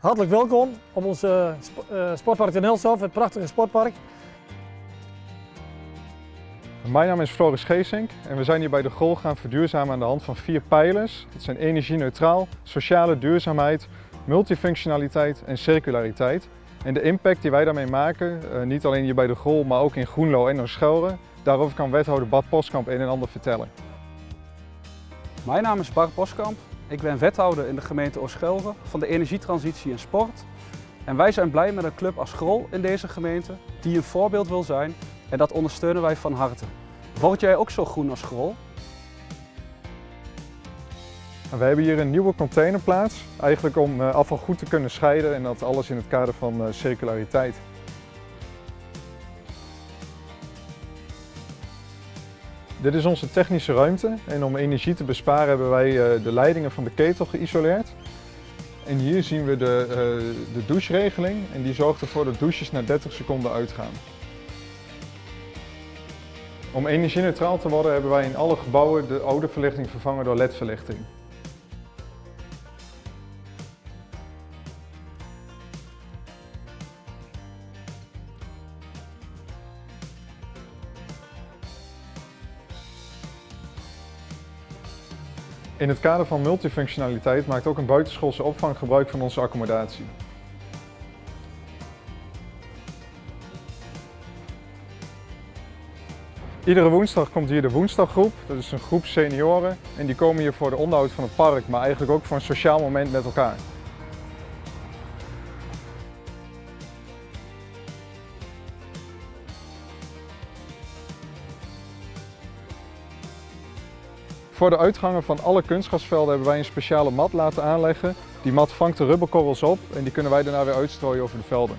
Hartelijk welkom op ons uh, sp uh, Sportpark ten Elshof, het prachtige sportpark. Mijn naam is Floris Geesink en we zijn hier bij de Gol gaan verduurzamen aan de hand van vier pijlers. Dat zijn energie-neutraal, sociale duurzaamheid, multifunctionaliteit en circulariteit. En de impact die wij daarmee maken, uh, niet alleen hier bij de Gol, maar ook in Groenlo en Ooschelre, daarover kan wethouder Bart Poskamp een en ander vertellen. Mijn naam is Bart Poskamp ik ben wethouder in de gemeente Ooschelre van de energietransitie en sport. En wij zijn blij met een club als Grol in deze gemeente die een voorbeeld wil zijn en dat ondersteunen wij van harte. Word jij ook zo groen als Grol? We hebben hier een nieuwe containerplaats, eigenlijk om eh, afval goed te kunnen scheiden en dat alles in het kader van eh, circulariteit. Dit is onze technische ruimte en om energie te besparen hebben wij eh, de leidingen van de ketel geïsoleerd. En hier zien we de, uh, de doucheregeling en die zorgt ervoor dat douches na 30 seconden uitgaan. Om energie-neutraal te worden hebben wij in alle gebouwen de oude verlichting vervangen door LED-verlichting. In het kader van multifunctionaliteit maakt ook een buitenschoolse opvang gebruik van onze accommodatie. Iedere woensdag komt hier de woensdaggroep, dat is een groep senioren en die komen hier voor de onderhoud van het park, maar eigenlijk ook voor een sociaal moment met elkaar. Voor de uitgangen van alle kunstgrasvelden hebben wij een speciale mat laten aanleggen. Die mat vangt de rubberkorrels op en die kunnen wij daarna weer uitstrooien over de velden.